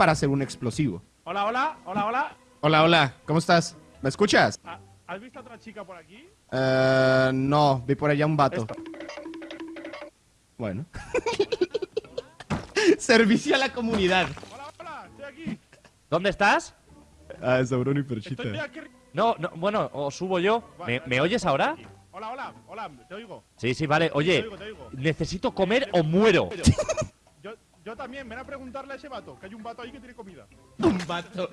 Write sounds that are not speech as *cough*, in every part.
para hacer un explosivo. Hola, hola, hola, hola. Hola, hola, ¿cómo estás? ¿Me escuchas? Ah, ¿Has visto a otra chica por aquí? Eh, no, vi por allá un vato. Esto. Bueno. *laughs* Servicio a la comunidad. Hola, hola, estoy aquí. ¿Dónde estás? Ah, Sabrón y Perchita. Estoy aquí. No, no, bueno, o subo yo. ¿Me, me oyes ahora? Hola, hola, hola, te oigo. Sí, sí, vale. Oye, Te oigo, te oigo. necesito comer o muero. *laughs* También, ven a preguntarle a ese vato, que hay un vato ahí que tiene comida. Un vato.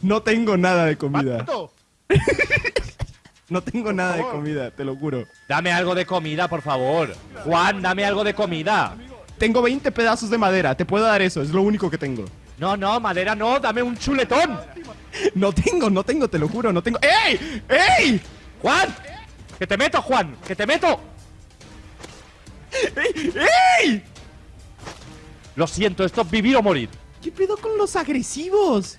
No tengo nada de comida. ¡Vato! *laughs* No tengo nada de comida, te lo juro. Dame algo de comida, por favor. Juan, dame algo de comida. Tengo 20 pedazos de madera, te puedo dar eso, es lo único que tengo. No, no, madera no, dame un chuletón. *laughs* No tengo, no tengo, te lo juro, no tengo. ¡Ey! ¡Ey! Juan, que te meto, Juan, que te meto. *laughs* ¡Ey! ¡Ey! Lo siento, esto es vivir o morir. ¿Qué pedo con los agresivos?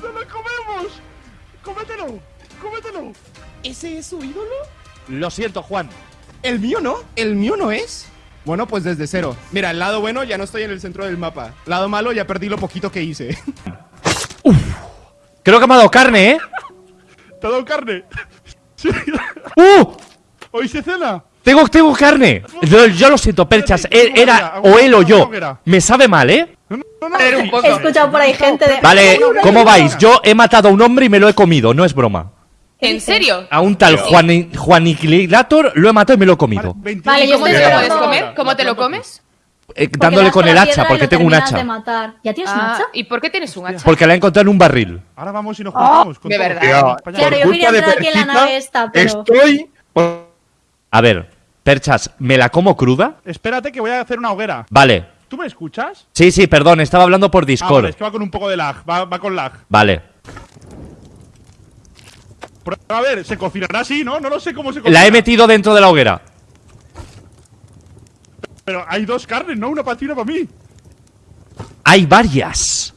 ¡No lo comemos! ¡Cómetelo! ¡Cómetelo! ¿Ese es su ídolo? Lo siento, Juan. ¿El mío no? ¿El mío no es? Bueno, pues desde cero. Mira, el lado bueno ya no estoy en el centro del mapa. Lado malo ya perdí lo poquito que hice. *laughs* Creo que me ha dado carne, ¿eh? ¿Te ha dado carne? *laughs* ¡Uh! ¿Hoy se cena? Tengo, tengo carne. Yo, yo lo siento, perchas. Él- Era o él o yo. Me sabe mal, ¿eh? He escuchado por ahí gente de. Vale, ¿cómo vais? Yo he matado a un hombre y me lo he comido, no es broma. ¿En serio? A un tal Juan, Juaniquilator lo he matado y me lo he comido. 21 Vale, yo ¿Cómo te lo puedes comer? ¿Cómo te lo comes? Eh, dándole con el hacha, porque tengo un hacha. ¿Ya tienes un Ah, hacha? ¿Y por qué tienes un hacha? Porque la he encontrado en un barril. Ahora vamos y nos juntamos. con de verdad. Claro, yo quería entrar aquí en la nave esta, pero. Estoy. A ver, perchas, ¿me la como cruda? Espérate que voy a hacer una hoguera. Vale. ¿Tú me escuchas? Sí, sí, perdón, estaba hablando por Ah, vale, Discord. es que va con un poco de lag. Va, va con lag. Vale. Pero, a ver, se cocinará así, ¿no? No lo sé cómo se cocina. La he metido dentro de la hoguera. Pero hay dos carnes, ¿no? Una para ti y una para mí. Hay varias.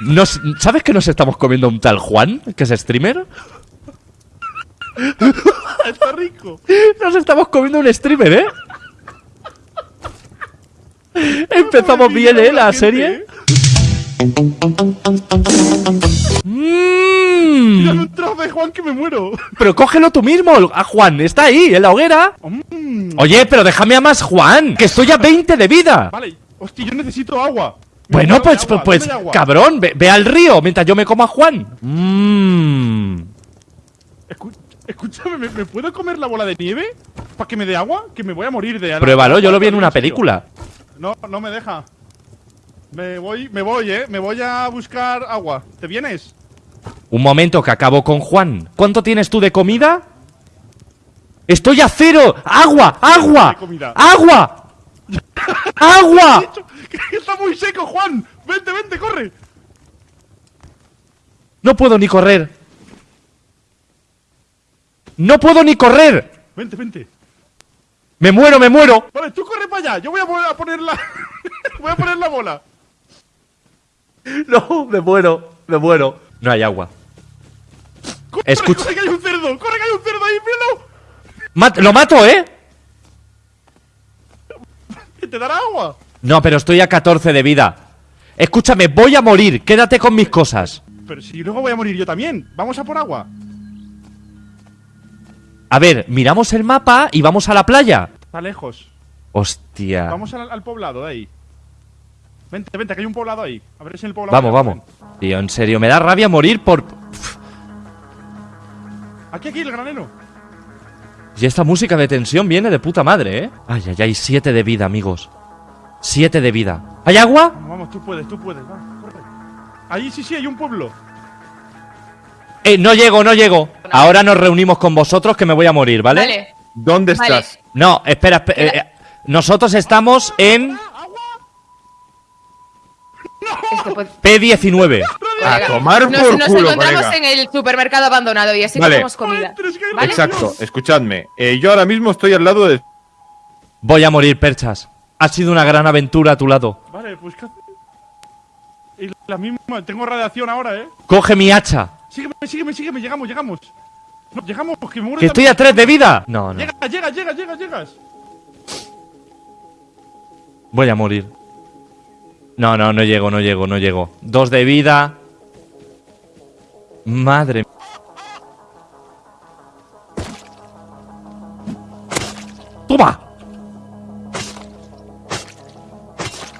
Nos- ¿Sabes que nos estamos comiendo un tal Juan, que es streamer? Está rico. Nos estamos comiendo un streamer, ¿eh? Empezamos bien, ¿eh? La serie. Mira Mmm. un trozo de Juan que me muero. Pero cógelo tú mismo, a Juan, está ahí, en la hoguera. Mm, Oye, pero déjame a más Juan, que estoy a 20 de vida. Vale. Hostia, yo necesito agua. Bueno, pues, agua, pues, agua. cabrón, ve, ve al río mientras yo me como a Juan. Mmm. Escúchame, ¿me, me puedo comer la bola de nieve? ¿Para que me dé agua? Que me voy a morir de Pruébalo, yo lo vi en una película. No, no me deja. Me voy, me voy, eh. Me voy a buscar agua. ¿Te vienes? Un momento que acabo con Juan. ¿Cuánto tienes tú de comida? ¡Estoy a cero! ¡Agua! ¡Agua! ¡Agua! ¡Agua! *laughs* Está muy seco, Juan. Vente, vente, corre. No puedo ni correr. No puedo ni correr. Vente, vente. Me muero, me muero. Vale, tú corre para allá. Yo voy a, poner- la. *laughs* voy a poner la bola. No, me muero, me muero. No hay agua. Corre, Escucha- corre, que hay un cerdo. Corre, que hay un cerdo ahí, míralo. Mat- lo mato, ¿eh? Te dará agua. No, pero estoy a 14 de vida. Escúchame, voy a morir. Quédate con mis cosas. Pero si luego voy a morir yo también. Vamos a por agua. A ver, miramos el mapa y vamos a la playa. Está lejos. Hostia. Vamos al, al poblado de ahí. Vente, vente, que hay un poblado ahí. A ver si el poblado. Vamos, vamos. Tío, en serio, me da rabia morir por... Aquí, aquí, el granero. Y esta música de tensión viene de puta madre, ¿eh? Ay, ay, ay, siete de vida, amigos. Siete de vida. ¿Hay agua? Vamos, vamos, tú puedes, tú puedes. Corre. Ahí sí, sí, hay un pueblo. Eh, no llego, no llego. Ahora nos reunimos con vosotros que me voy a morir, ¿vale? Vale. ¿Dónde Vale. estás? No, espera, espe- eh, eh, nosotros estamos en Es que, pues, P19. A tomar nos, por nos culo, encontramos colega. en el supermercado abandonado y así Vale. comemos comida. Exacto, escuchadme. Eh, yo ahora mismo estoy al lado de. Voy a morir, perchas. Ha sido una gran aventura a tu lado. Vale, pues. Y la misma, tengo radiación ahora, eh. Coge mi hacha. Sígueme, sígueme, sígueme, llegamos, llegamos. No, llegamos, que me muero Que estoy a. 3 de vida. No, no. Llega, llega, llega, llega, llegas. Voy a morir. No, no, no llego, no llego, no llego. Dos de vida. Madre. ¡Toma!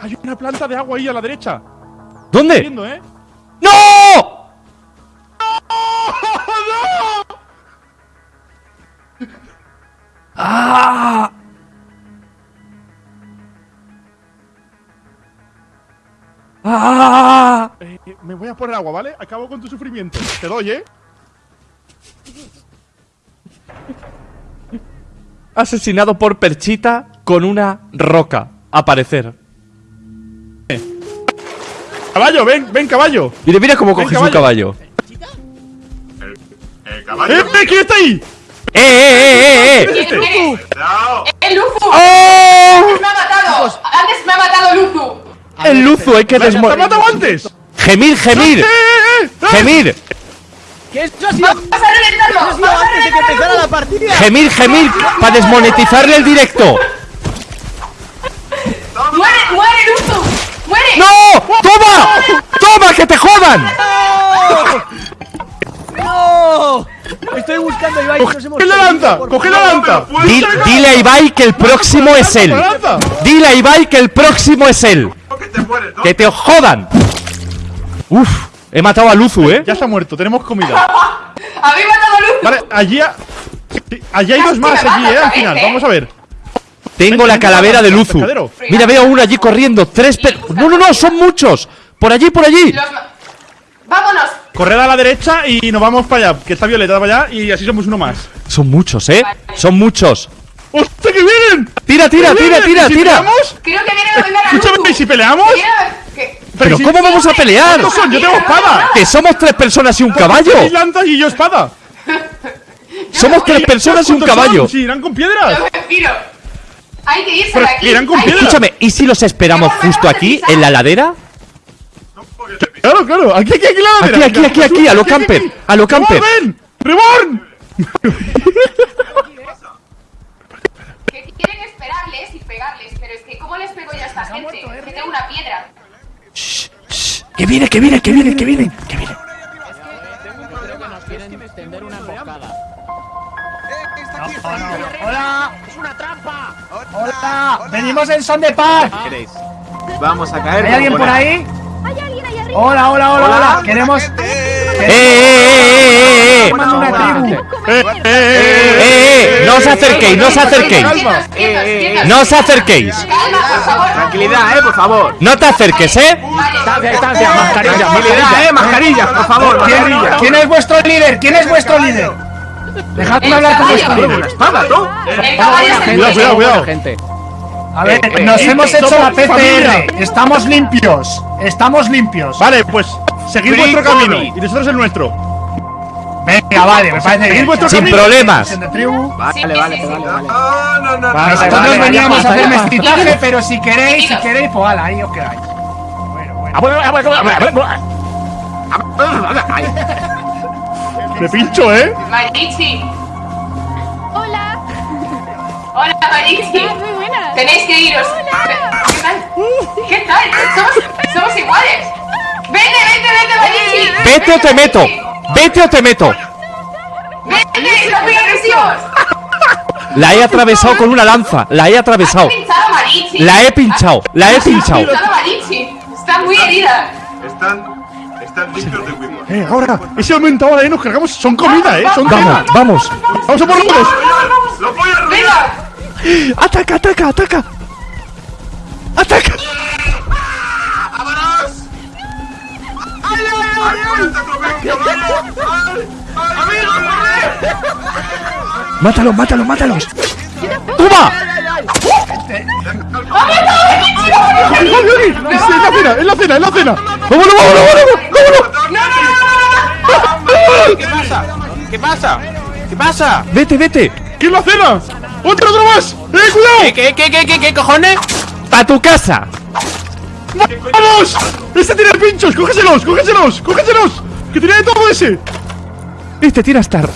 Hay una planta de agua ahí a la derecha. ¿Dónde? Viendo, ¿eh? ¡No! Me voy a poner agua, ¿vale? Acabo con tu sufrimiento. Te doy, ¿eh? Asesinado por Perchita con una roca. Aparecer. Caballo, ven, ven, caballo. Mira, mira cómo coges un caballo. ¡Eh, eh! ¿Quién está ahí? ¡Eh, eh, eh, eh! ¿Quién eres? ¡El Luzu! ¡Oh! ¡Me ha matado! ¡Antes me ha matado Luzu! El luzo, hay que ¿Te has matado desmontar. antes? ¡Gemir, gemir! ¡Gemir! ¿Qué eso ha sido? ¡Vas a reventarlo! Eso ha sido ¡Vas a antes de que empezara la partida. ¡Gemir, gemir! ¡Para desmonetizarle el directo! ¡Muere, muere Luzu! ¡Muere! ¡No! ¡Toma! ¡Toma, que te jodan! ¡No! Estoy buscando a Ibai. nos hemos ¡Coge la por- ¡Coge la lanza! Di- dile a Ibai que el próximo es él. Dile a Ibai que el próximo es él. Que te jodan. Uf, he matado a Luzu, ¿eh? Ya está muerto, tenemos comida. *laughs* ¡Habéis matado a Luzu! Vale, allí. ha- sí, allí hay dos más, allí, eh, al final. Vamos a ver. Tengo la calavera de Luzu. Mira, veo uno allí corriendo. Tres per... No, no, no, son muchos. Por allí, por allí. ¡Vámonos! Corred a la derecha y nos vamos para allá. Que está Violeta para allá y así somos uno más. Son muchos, ¿eh? Son muchos. ¡Hostia, que vienen! Tira, tira, ¡Que tira, tira, ¿Y si tira. peleamos? Creo que vienen a vengar a Luzu. Escúchame, ¿y si peleamos? Pero si- ¿cómo vamos a pelear? ¿Cuántos son? Yo tengo espada. Que somos tres personas y un caballo. Seis lanzas y yo espada. Somos tres personas y un ¿Cuántos caballo. son? Si irán con piedras. Hay que irse Pero de aquí. irán con piedras. Escúchame, ¿y si los esperamos justo aquí, en la ladera? Claro, claro. Aquí, aquí, aquí, la Aquí, aquí, aquí, aquí, a lo camper, a lo camper. ¡Reborn! ¡Reborn! Que quieren esperarles y pegarles, pero es que ¿cómo les pego yo a esta gente? Que tengo una piedra. Que viene, que viene, que viene, que viene, que viene. ¡Hola! ¡Es una trampa! ¡Hola! ¡Venimos en son de paz! Vamos a caer. ¿Hay alguien por ahí? Hay alguien ahí arriba. Hola, hola, hola, hola. Queremos. ¡Eh, eh, eh, eh, eh! ¡Eh, eh, eh! ¡Eh, eh! Os acerquéis, no os acerquéis. Quietos, quietos. No os acerquéis. Tranquilidad, eh, por favor. No te acerques, ¿eh? Distancia, distancia, mascarilla, Tranquilidad, eh, mascarillas, por favor, ¿Quién, es vuestro líder? ¿Quién es vuestro líder? Dejadme hablar con vuestro líder. espada, tú. Cuidado, cuidado, cuidado. A ver, Eh, nos eh, hemos eh, hecho la familia. PCR. Estamos limpios. Estamos limpios. Vale, pues seguid Free vuestro camino y nosotros el nuestro. Venga, vale, me parece bien. vuestro Sin camino. problemas. De tribu. Vale, vale, vale, vale. Vale, Vale, Nosotros vale, veníamos vale, a hacer mestizaje, pero si queréis, si queréis, pues ala, ahí os quedáis. Bueno, bueno. Me pincho, ¿eh? Marichi. Hola. Hola, Marichi. Muy buenas. Tenéis que iros. ¿Qué tal? ¿Qué tal? Somos, somos iguales. Vete, vete, vete, Marichi. Vete o te meto. Vete o te meto. Vete, muy agresivos. La he atravesado con una lanza. La he atravesado. pinchado a Marichi. La he pinchado. La he pinchado. Está muy herida. Están, están limpios de. Eh, ahora, ese momento ahora, eh, nos cargamos. Son comida, eh, son Vamos, vamos. Vamos a por los ¡Lo voy a Venga. Ataca, ataca, ataca. Ataca. Mátalos, mátalos, mátalos. ¡Toma! ¡Es la cena, es la cena, es la cena! ¡Vámonos, vámonos, vámonos! ¡Vámonos! ¿Qué pasa? ¿Qué pasa? ¿Qué pasa? Vete, vete. ¿Qué es la cena? ¡Otro, otro más! ¡Eh, cuidado! ¿Qué, qué, qué, qué, qué, qué cojones? ¡A tu casa! ¡Vamos! ¡Este tiene pinchos! ¡Cógeselos! ¡Cógeselos! ¡Cógeselos! ¡Que tiene de todo ese! Este tira estar.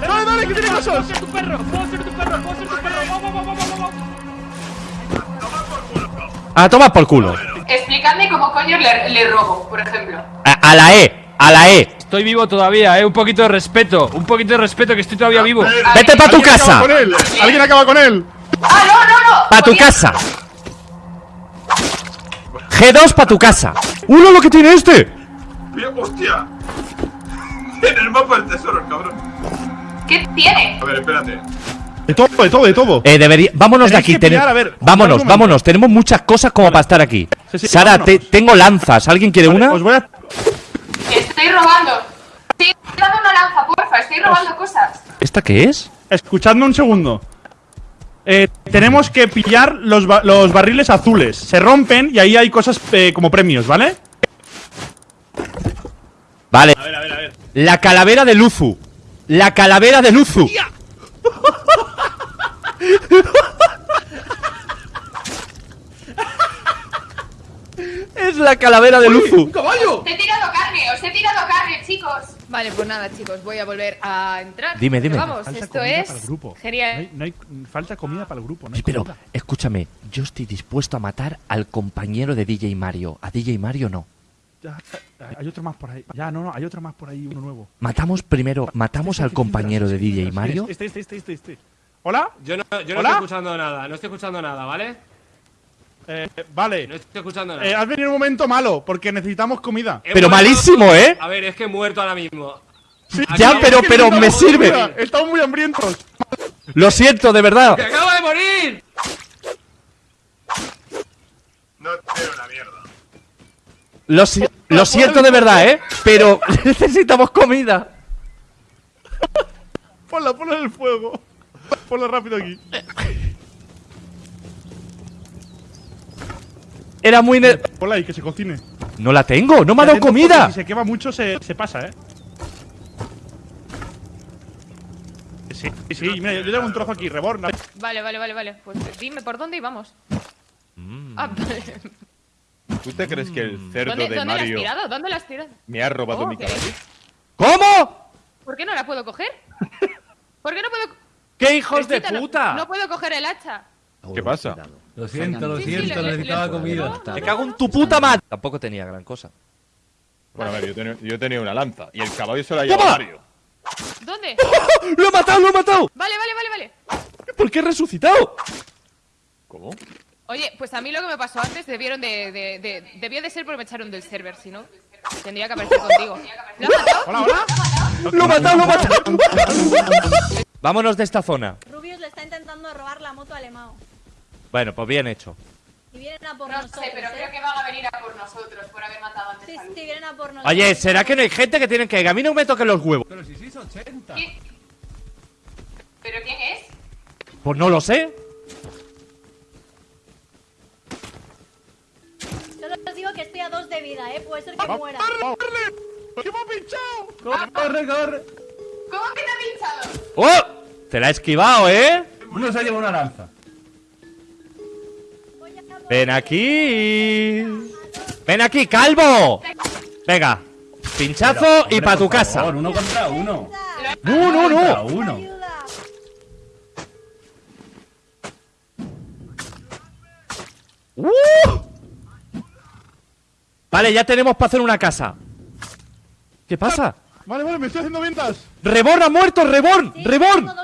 ¡Dale, dale, que tiene cosas! A tomar por culo. Explicadme cómo coño le, le robo, por ejemplo. A, a la E, a la E. Estoy vivo todavía, eh. Un poquito de respeto. Un poquito de respeto que estoy todavía vivo. Vete para tu ¿Alguien acaba casa. con él? ¿Alguien acaba con él? ¡Ah, no, no, no! Para tu casa. G2 para tu casa. ¡Uno lo que tiene este! Mira, ¡Hostia! En el mapa del tesoro, el cabrón. ¿Qué tiene? A ver, espérate. De todo, de todo, de todo. Eh, debería. Vámonos de aquí. pillar, a ver, vámonos, vámonos. Tenemos muchas cosas como para estar aquí. Sí, sí, Sara, te- tengo lanzas. ¿Alguien quiere Vale, una? Os voy a. Estoy robando. Estoy dando una lanza, porfa. Estoy robando cosas. ¿Esta qué es? Escuchadme un segundo. Eh, tenemos que pillar los, ba- los barriles azules. Se rompen y ahí hay cosas eh, como premios, ¿vale? Vale. La calavera de Luzu. La calavera de Luzu. *laughs* es la calavera de Luzu. Os he tirado carne, os he tirado carne, chicos. Vale, pues nada, chicos, voy a volver a entrar. Dime, dime. Vamos, Falta esto comida es para el grupo. No hay, no hay- falta comida para el grupo. No hay Pero, comida. escúchame, yo estoy dispuesto a matar al compañero de DJ Mario. A DJ Mario no. Ya, ya, hay otro más por ahí. Ya, no, no, hay otro más por ahí, uno nuevo. Matamos primero, matamos al compañero de DJ Mario. Este, este, este, este, este. ¿Hola? Yo no, yo no ¿Hola? estoy escuchando nada, no estoy escuchando nada, ¿vale? Eh, vale. No estoy escuchando nada. Eh, has venido en un momento malo porque necesitamos comida. He Pero muerto- malísimo, ¿eh? A ver, es que he muerto ahora mismo. Ya, pero, pero me sirve. comida, Estamos muy hambrientos. Lo siento, de verdad. ¡Que acabo de morir! No tiene una mierda. Lo, si- lo siento de verdad, ¿eh? Pero *laughs* necesitamos comida. Ponla, ponla en el fuego. Ponla rápido aquí. Era muy... ne- Ponla ahí, que se cocine. No la tengo, no me ha Y dado comida. Si se quema mucho, se, se pasa, ¿eh? Sí, sí, sí, mira, yo tengo un trozo aquí, reborn. Vale, vale, vale, vale. Pues dime por dónde y vamos. Ah, vale. ¿Tú te crees que el cerdo ¿Dónde, de ¿dónde la has Mario tirado? ¿Dónde la has tirado? me ha robado Oh, mi caballo? ¿Cómo? ¿Por qué no la puedo coger? *laughs* ¿Por qué no puedo...? ¡Qué hijos de no- puta! No, puedo coger el hacha. ¿Qué pasa? Lo siento, lo siento, necesitaba le- comida. Me cago en tu puta madre. Tampoco tenía gran cosa. Bueno, a ver, yo tenía, yo tenía una lanza y el caballo se lo ha llevado Mario. ¿Dónde? ¡Lo he matado, lo he matado! Vale, vale, vale, vale. ¿Por qué he resucitado? ¿Cómo? Oye, pues a mí lo que me pasó antes debieron de, de, de- debió de ser porque me echaron del server, si no tendría que aparecer contigo. ¿Lo has matado? Hola, hola. ¡Lo he matado, lo he matado! *laughs* Vámonos de esta zona. Rubius le está intentando robar la moto a Alemao. Bueno, pues bien hecho. Y vienen a por No nosotros. sé, pero ¿eh? creo que van a venir a por nosotros por haber matado antes Sí, a sí, vienen a por nosotros. Oye, ¿será que no hay gente que tienen que ir? A mí no me toquen los huevos. Pero si sí es 80. ¿Quién? ¿Pero quién es? Pues no lo sé. Solo os digo que estoy a dos de vida, ¿eh? Puede ser que muera. ¿Qué me ha pinchado? Corre, corre. ¿Cómo que te ha pinchado? ¡Oh! Te la he esquivado, ¿eh? Uno se ha llevado una lanza. Ven aquí. Ven aquí, calvo. Venga. Pinchazo y Hombre, para tu casa. favor, uno contra uno. No, no, no. uno. ¡Uh! Vale, ya tenemos para hacer una casa. ¿Qué pasa? Vale, vale, me estoy haciendo ventas. ¡Reborn ha muerto! ¡Reborn! Sí, ¡Reborn! tengo dos